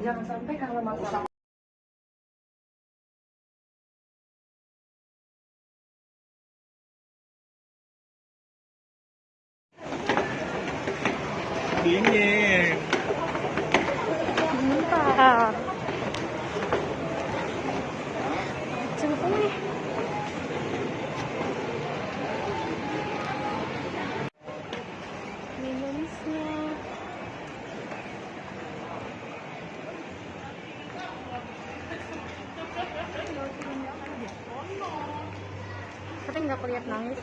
Jangan sampai karena masalah dingin Bentar. Coba nih. Tapi nggak kelihatan nangis.